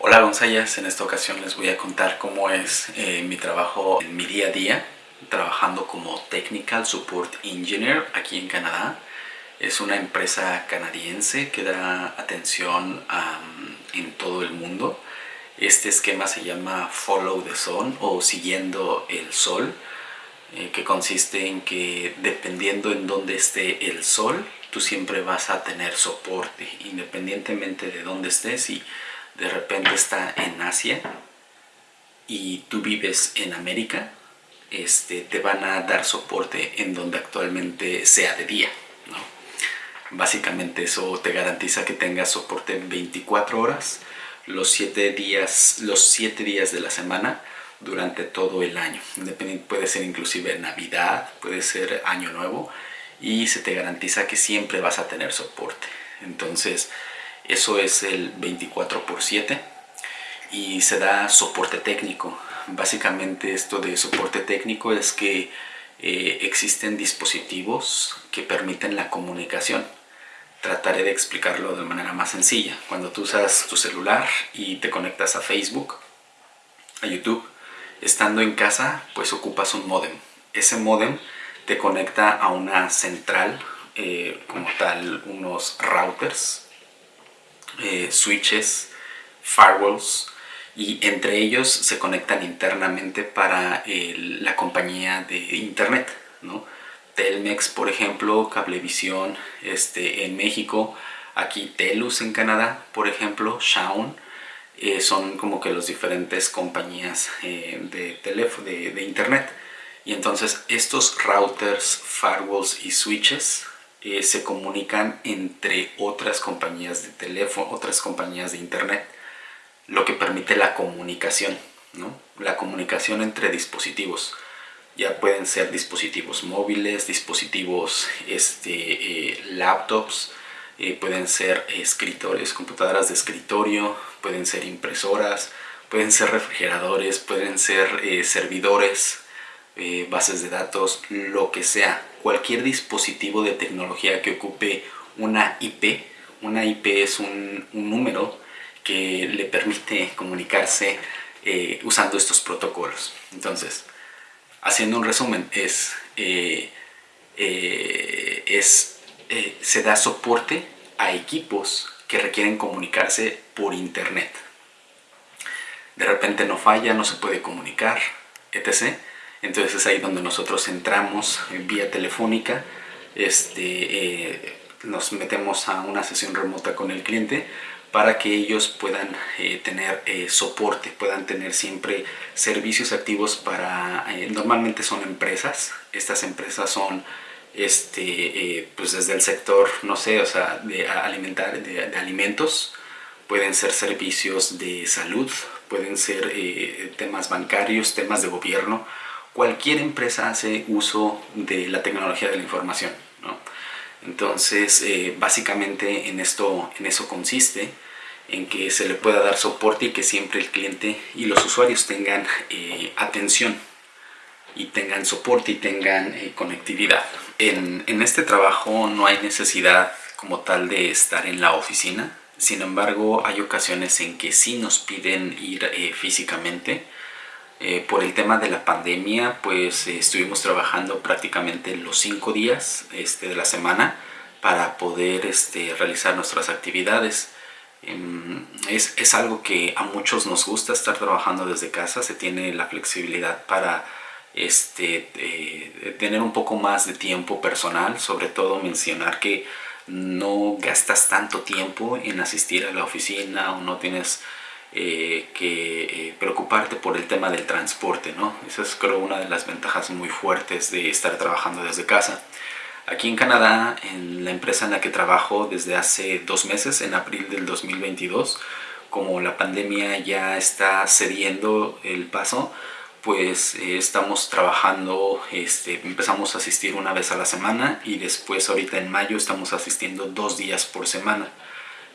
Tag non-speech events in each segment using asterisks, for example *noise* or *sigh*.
Hola González, en esta ocasión les voy a contar cómo es eh, mi trabajo en mi día a día trabajando como Technical Support Engineer aquí en Canadá. Es una empresa canadiense que da atención en todo el mundo. Este esquema se llama Follow the Sun o Siguiendo el Sol, eh, que consiste en que dependiendo en dónde esté el sol, tú siempre vas a tener soporte, independientemente de dónde estés y de repente está en Asia y tú vives en América, este, te van a dar soporte en donde actualmente sea de día. Básicamente eso te garantiza que tengas soporte 24 horas, los 7 días, los 7 días de la semana durante todo el año. Puede ser inclusive Navidad, puede ser Año Nuevo y se te garantiza que siempre vas a tener soporte. Entonces, eso es el 24 por 7 y se da soporte técnico. Básicamente esto de soporte técnico es que eh, existen dispositivos que permiten la comunicación. Trataré de explicarlo de manera más sencilla. Cuando tú usas tu celular y te conectas a Facebook, a YouTube, estando en casa, pues ocupas un modem. Ese modem te conecta a una central, eh, como tal, unos routers eh, switches, firewalls y entre ellos se conectan internamente para la compañía de internet, ¿no? Telmex, por ejemplo, Cablevisión este, en México, aquí Telus en Canadá, por ejemplo, Shaun, eh, son como que las diferentes compañías eh, de, de internet. Y entonces estos routers, firewalls y switches eh, se comunican entre otras compañías de teléfono, otras compañías de internet, lo que permite la comunicación, ¿no? la comunicación entre dispositivos. Ya pueden ser dispositivos móviles, dispositivos este, eh, laptops, eh, pueden ser escritores, computadoras de escritorio, pueden ser impresoras, pueden ser refrigeradores, pueden ser servidores, bases de datos, lo que sea cualquier dispositivo de tecnología que ocupe una IP. Una IP es un, número que le permite comunicarse eh, usando estos protocolos. Entonces, haciendo un resumen, es, eh, eh, es se da soporte a equipos que requieren comunicarse por internet. De repente no falla, no se puede comunicar, etc entonces es ahí donde nosotros entramos vía telefónica, este, eh, nos metemos a una sesión remota con el cliente para que ellos puedan eh, tener eh, soporte, puedan tener siempre servicios activos para, normalmente son empresas, estas empresas son este, pues desde el sector, no sé, o sea, de alimentar, de alimentos, pueden ser servicios de salud, pueden ser temas bancarios, temas de gobierno, cualquier empresa hace uso de la tecnología de la información. Entonces, eh, básicamente en, esto, en eso consiste, en que se le pueda dar soporte y que siempre el cliente y los usuarios tengan eh, atención y tengan soporte y tengan eh, conectividad. En, en, este trabajo no hay necesidad como tal de estar en la oficina, sin embargo hay ocasiones en que sí nos piden ir físicamente eh, por el tema de la pandemia, pues eh, estuvimos trabajando prácticamente los cinco días este, de la semana para poder este, realizar nuestras actividades. Em, es, es, algo que a muchos nos gusta estar trabajando desde casa, se tiene la flexibilidad para este, eh, tener un poco más de tiempo personal, sobre todo mencionar que no gastas tanto tiempo en asistir a la oficina o no tienes eh, que eh, preocuparte por el tema del transporte, ¿no? Esa es creo una de las ventajas muy fuertes de estar trabajando desde casa. Aquí en Canadá, en la empresa en la que trabajo desde hace dos meses, en abril del 2022, como la pandemia ya está cediendo el paso, pues eh, estamos trabajando, este, empezamos a asistir una vez a la semana y después ahorita en mayo estamos asistiendo dos días por semana.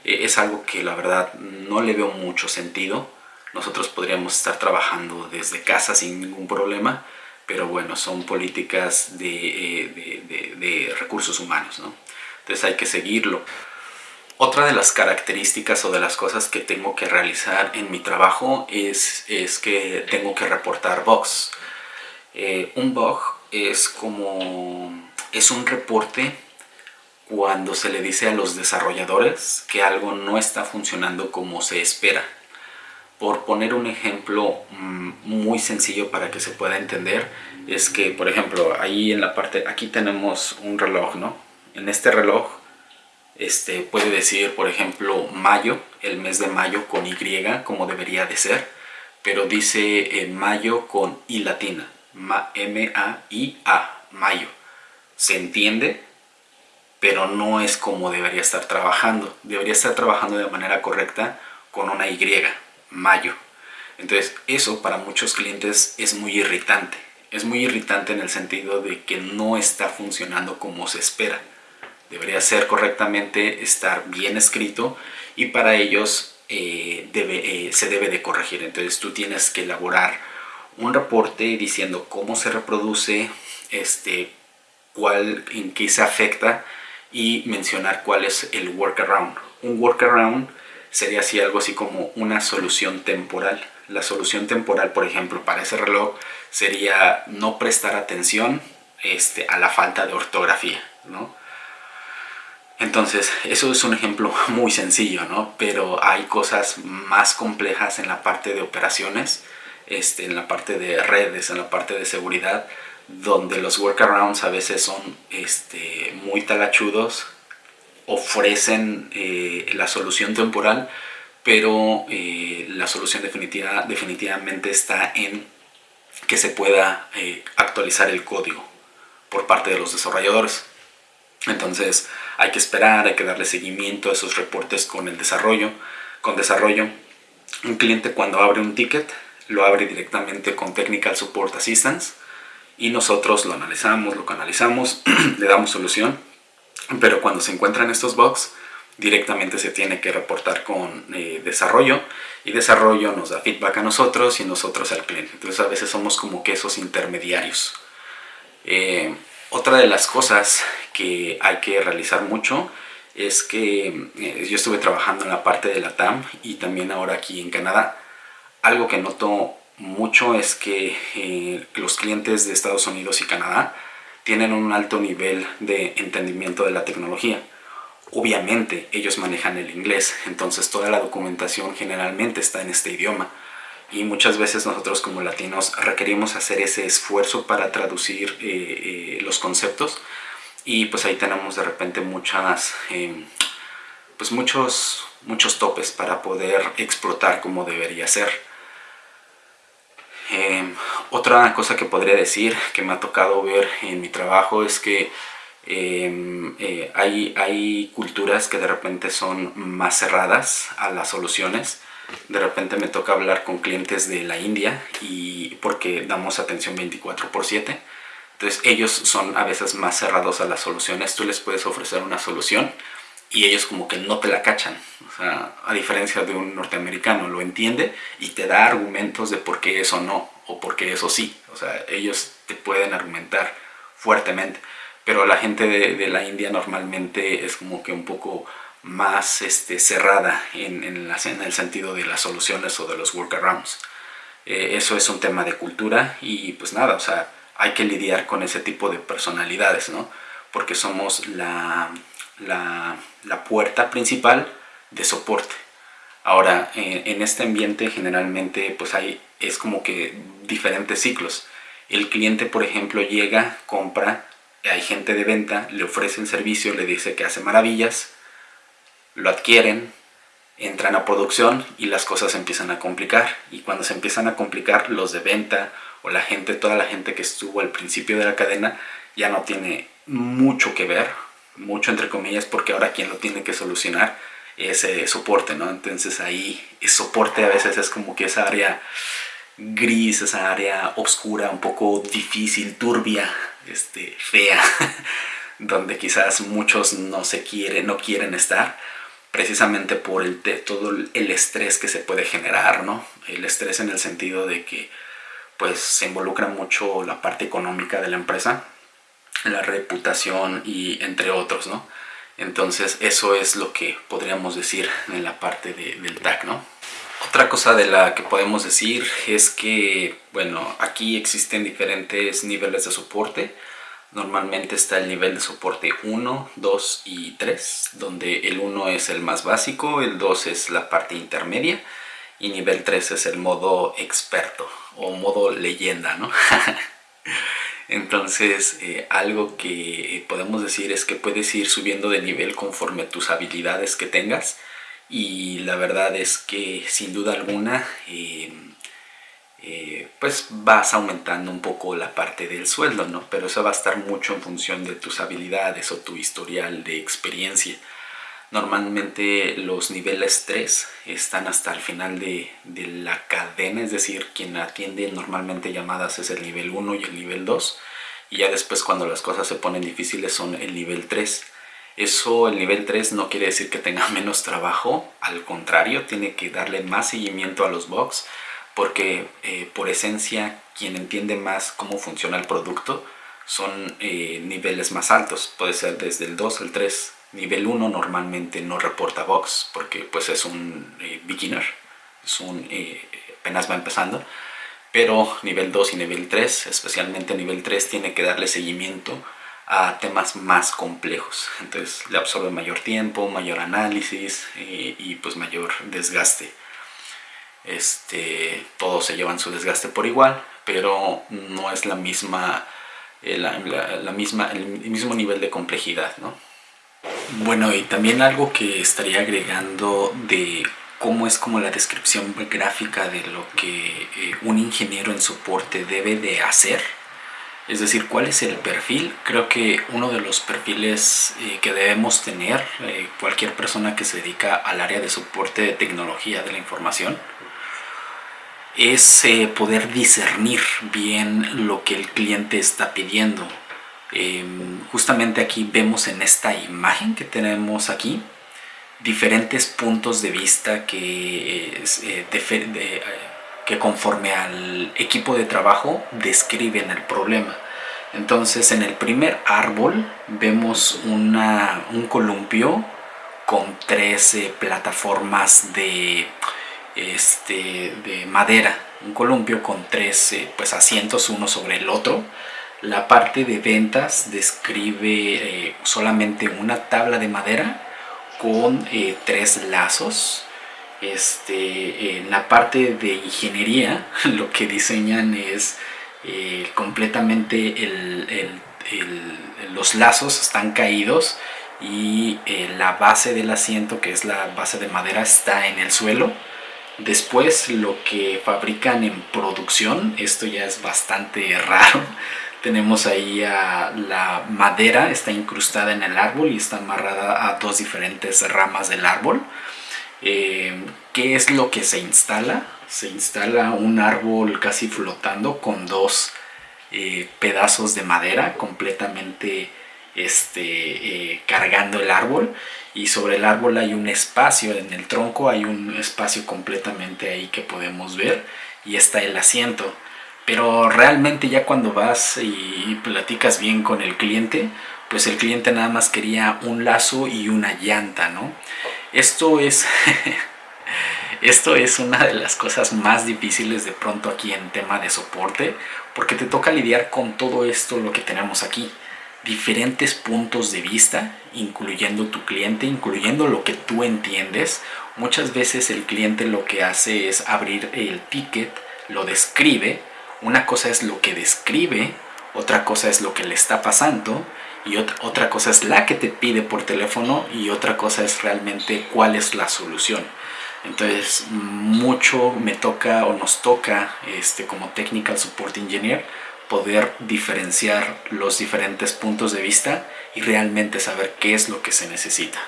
Eh, es algo que la verdad no le veo mucho sentido. Nosotros podríamos estar trabajando desde casa sin ningún problema, pero bueno, son políticas de, eh, recursos humanos, ¿no? Entonces hay que seguirlo. otra de las características o de las cosas que tengo que realizar en mi trabajo es, es que tengo que reportar bugs. Eh, un bug es como es un reporte cuando se le dice a los desarrolladores que algo no está funcionando como se espera. Por poner un ejemplo mm, muy sencillo para que se pueda entender, es que, por ejemplo, ahí en la parte, aquí tenemos un reloj, ¿no? En este reloj este, puede decir, por ejemplo, mayo, el mes de mayo con Y, como debería de ser, pero dice eh, mayo con I latina, M-A-I-A, mayo. Se entiende, pero no es como debería estar trabajando. Debería estar trabajando de manera correcta con una Y, mayo. Entonces, eso para muchos clientes es muy irritante. Es muy irritante en el sentido de que no está funcionando como se espera debería ser correctamente, estar bien escrito y para ellos eh, debe, eh, se debe de corregir. Entonces tú tienes que elaborar un reporte diciendo cómo se reproduce, este, cuál, en qué se afecta y mencionar cuál es el workaround. Un workaround sería así algo así como una solución temporal. La solución temporal, por ejemplo, para ese reloj sería no prestar atención este, a la falta de ortografía, ¿no? Entonces, eso es un ejemplo *laughs* muy sencillo, ¿no? Pero hay cosas más complejas en la parte de operaciones, este, en la parte de redes, en la parte de seguridad, donde los workarounds a veces son este, muy talachudos, ofrecen eh, la solución temporal, pero eh, la solución definitiva, definitivamente está en que se pueda eh, actualizar el código por parte de los desarrolladores. Entonces hay que esperar, hay que darle seguimiento a esos reportes con el desarrollo. Con desarrollo, un cliente cuando abre un ticket lo abre directamente con Technical Support Assistance y nosotros lo analizamos, lo canalizamos, *clears throat* le damos solución. Pero cuando se encuentran estos bugs, directamente se tiene que reportar con eh, desarrollo y desarrollo nos da feedback a nosotros y nosotros al cliente. Entonces a veces somos como que esos intermediarios. Eh, otra de las cosas que hay que realizar mucho es que eh, yo estuve trabajando en la parte de la TAM y también ahora aquí en Canadá. Algo que noto mucho es que eh, los clientes de Estados Unidos y Canadá tienen un alto nivel de entendimiento de la tecnología. Obviamente ellos manejan el inglés, entonces toda la documentación generalmente está en este idioma. Y muchas veces nosotros como latinos requerimos hacer ese esfuerzo para traducir eh, eh, los conceptos. Y pues ahí tenemos de repente muchas em, pues muchos muchos topes para poder explotar como debería ser em, otra cosa que podría decir que me ha tocado ver en mi trabajo es que em, eh, hay, hay culturas que de repente son más cerradas a las soluciones. De repente me toca hablar con clientes de la India y porque damos atención 24 por 7 entonces ellos son a veces más cerrados a las soluciones. Tú les puedes ofrecer una solución y ellos como que no te la cachan o sea, a diferencia de un norteamericano lo entiende y te da argumentos de por qué eso no o por qué eso sí o sea, ellos te pueden argumentar fuertemente pero la gente de, de la India normalmente es como que un poco más este, cerrada en, en, el sentido de las soluciones o de los workarounds. Eh, eso es un tema de cultura y pues nada, o sea, hay que lidiar con ese tipo de personalidades, ¿no? Porque somos la, la, la puerta principal de soporte. Ahora, en este ambiente generalmente pues hay, es como que diferentes ciclos. El cliente, por ejemplo, llega, compra, hay gente de venta, le ofrece el servicio, le dice que hace maravillas, lo adquieren, entran a producción y las cosas se empiezan a complicar. Y cuando se empiezan a complicar, los de venta o la gente, toda la gente que estuvo al principio de la cadena, ya no tiene mucho que ver, mucho entre comillas, porque ahora quien lo tiene que solucionar es eh, soporte, ¿no? Entonces ahí el soporte a veces es como que esa área gris, esa área oscura, un poco difícil, turbia, este, fea, *laughs* donde quizás muchos no se quieren, no quieren estar precisamente por el, todo el estrés que se puede generar, ¿no? El estrés en el sentido de que pues se involucra mucho la parte económica de la empresa, la reputación y entre otros, ¿no? Entonces eso es lo que podríamos decir en la parte del TAC, ¿no? Otra cosa de la que podemos decir es que, bueno, aquí existen diferentes niveles de soporte. Normalmente está el nivel de soporte 1, 2 y 3, donde el 1 es el más básico, el 2 es la parte intermedia y nivel 3 es el modo experto o modo leyenda, ¿no? *laughs* Entonces, eh, algo que podemos decir es que puedes ir subiendo de nivel conforme tus habilidades que tengas. Y la verdad es que, sin duda alguna, em, eh, pues vas aumentando un poco la parte del sueldo, ¿no? Pero eso va a estar mucho en función de tus habilidades o tu historial de experiencia. Normalmente los niveles 3 están hasta el final de, la cadena, es decir, quien atiende normalmente llamadas es el nivel 1 y el nivel 2. Y ya después cuando las cosas se ponen difíciles son el nivel 3. Eso, el nivel 3 no quiere decir que tenga *laughs* menos trabajo, al contrario, tiene que darle más seguimiento a los bugs, porque eh, por esencia quien entiende más cómo funciona el producto son eh, niveles más altos, puede ser desde el 2 al 3 Nivel 1 normalmente no reporta box porque pues es un eh, beginner, es un, eh, apenas va empezando. Pero nivel 2 y nivel 3, especialmente nivel 3, tiene que darle seguimiento a temas más complejos. Entonces le absorbe mayor tiempo, mayor análisis eh, y pues mayor desgaste. Este, todos se llevan su desgaste por igual, pero no es la misma, la misma, el mismo nivel de complejidad, ¿no? Bueno, y también algo que estaría agregando de cómo es como la descripción gráfica de lo que eh, un ingeniero en soporte debe de hacer. Es decir, cuál es el perfil. Creo que uno de los perfiles eh, que debemos tener eh, cualquier persona que se dedica al área de soporte de tecnología de la información es poder discernir bien lo que el cliente está pidiendo Em, justamente aquí vemos en esta imagen que tenemos aquí diferentes puntos de vista que, eh, eh, que conforme al equipo de trabajo describen el problema. Entonces en el primer árbol vemos una, un columpio con tres plataformas de, este, de madera. Un columpio con tres pues, asientos uno sobre el otro la parte de ventas describe eh, solamente una tabla de madera con eh, tres lazos. Este, en la parte de ingeniería *laughs* lo que diseñan es eh, completamente los lazos están caídos y la base del asiento que es la base de madera está en el suelo después lo que fabrican en producción esto ya es bastante *laughs* raro tenemos ahí la madera, está incrustada en el árbol y está amarrada a dos diferentes ramas del árbol. Eh, ¿Qué es lo que se instala? Se instala un árbol casi flotando con dos eh, pedazos de madera completamente este, eh, cargando el árbol y sobre el árbol hay un espacio, en el tronco hay un espacio completamente ahí que podemos ver y está el asiento pero realmente ya cuando vas y platicas bien con el cliente, pues el cliente nada más quería un lazo y una llanta, ¿no? Esto es, *laughs* esto es una de las cosas más difíciles de pronto aquí en tema de soporte, porque te toca lidiar con todo esto lo que tenemos aquí. Diferentes puntos de vista, incluyendo tu cliente, incluyendo lo que tú entiendes. Muchas veces el cliente lo que hace es abrir el ticket, lo describe, una cosa es lo que describe, otra cosa es lo que le está pasando y otra, cosa es la que te pide por teléfono y otra cosa es realmente cuál es la solución. Entonces mucho me toca o nos toca este, como Technical Support Engineer poder diferenciar los diferentes puntos de vista y realmente saber qué es lo que se necesita.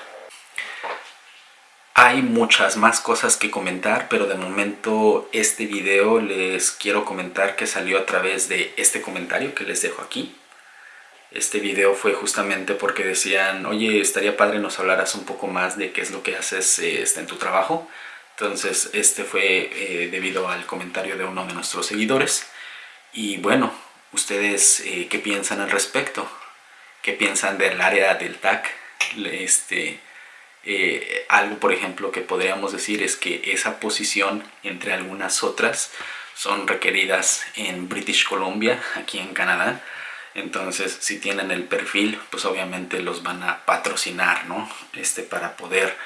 Hay muchas más cosas que comentar, pero de momento este video les quiero comentar que salió a través de este comentario que les dejo aquí. Este video fue justamente porque decían, oye, estaría padre nos hablaras un poco más de qué es lo que haces este, en tu trabajo. Entonces este fue eh, debido al comentario de uno de nuestros seguidores. Y bueno, ¿ustedes eh, qué piensan al respecto? ¿Qué piensan del área del TAC? este, eh, algo, por ejemplo, que podríamos decir es que esa posición, entre algunas otras, son requeridas en British Columbia, aquí en Canadá. Entonces, si tienen el perfil, pues obviamente los van a patrocinar, ¿no? Este, para poder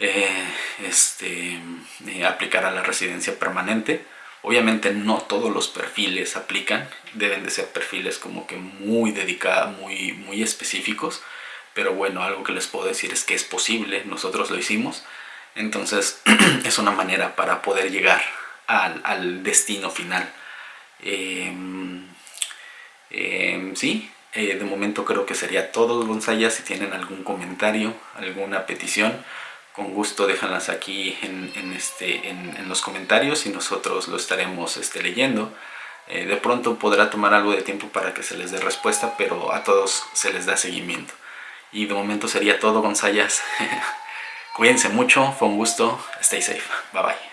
eh, este, eh, aplicar a la residencia permanente. Obviamente no todos los perfiles aplican, deben de ser perfiles como que muy dedicados, muy, muy específicos pero bueno, algo que les puedo decir es que es posible, nosotros lo hicimos, entonces *clears throat* es una manera para poder llegar al, destino final. Em, em, sí, eh, de momento creo que sería todo, González. Si tienen algún comentario, alguna petición, con gusto déjanlas aquí en, este, en, los comentarios y nosotros lo estaremos este, leyendo. Eh, de pronto podrá tomar algo de tiempo para que se les dé respuesta, pero a todos se les da seguimiento. Y de momento sería todo, Gonzayas. *laughs* Cuídense mucho, fue un gusto. Stay safe. Bye bye.